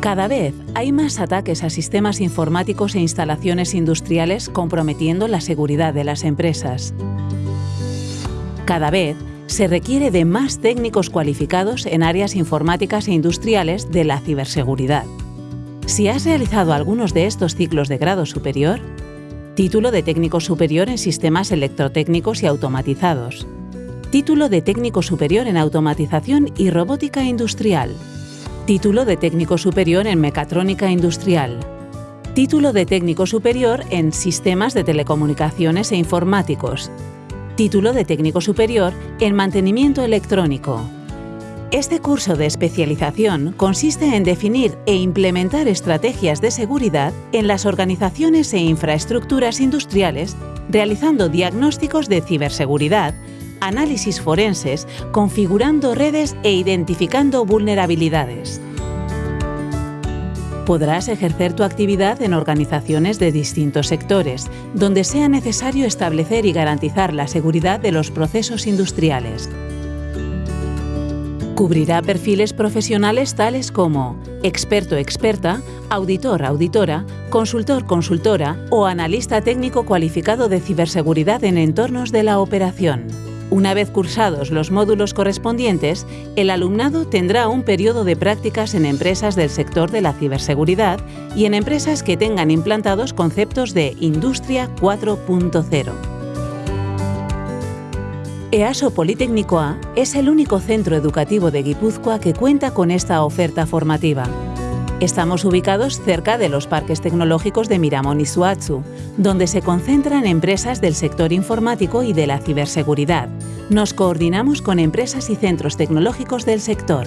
Cada vez hay más ataques a sistemas informáticos e instalaciones industriales comprometiendo la seguridad de las empresas. Cada vez se requiere de más técnicos cualificados en áreas informáticas e industriales de la ciberseguridad. Si has realizado algunos de estos ciclos de grado superior, título de técnico superior en sistemas electrotécnicos y automatizados, título de técnico superior en automatización y robótica industrial, Título de técnico superior en mecatrónica industrial. Título de técnico superior en sistemas de telecomunicaciones e informáticos. Título de técnico superior en mantenimiento electrónico. Este curso de especialización consiste en definir e implementar estrategias de seguridad en las organizaciones e infraestructuras industriales, realizando diagnósticos de ciberseguridad, análisis forenses, configurando redes e identificando vulnerabilidades. Podrás ejercer tu actividad en organizaciones de distintos sectores, donde sea necesario establecer y garantizar la seguridad de los procesos industriales. Cubrirá perfiles profesionales tales como experto experta, auditor auditora, consultor consultora o analista técnico cualificado de ciberseguridad en entornos de la operación. Una vez cursados los módulos correspondientes, el alumnado tendrá un periodo de prácticas en empresas del sector de la ciberseguridad y en empresas que tengan implantados conceptos de Industria 4.0. EASO Politécnico A es el único centro educativo de Guipúzcoa que cuenta con esta oferta formativa. Estamos ubicados cerca de los parques tecnológicos de Miramón y Suatsu, donde se concentran empresas del sector informático y de la ciberseguridad. Nos coordinamos con empresas y centros tecnológicos del sector.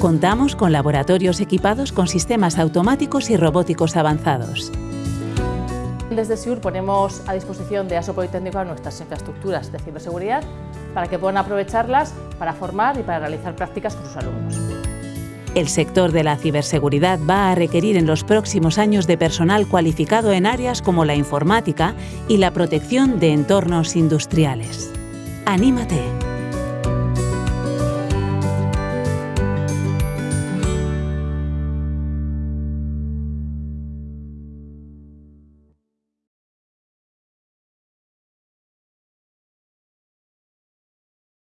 Contamos con laboratorios equipados con sistemas automáticos y robóticos avanzados. Desde SIUR ponemos a disposición de ASO Politécnico nuestras infraestructuras de ciberseguridad para que puedan aprovecharlas para formar y para realizar prácticas con sus alumnos. El sector de la ciberseguridad va a requerir en los próximos años de personal cualificado en áreas como la informática y la protección de entornos industriales. ¡Anímate!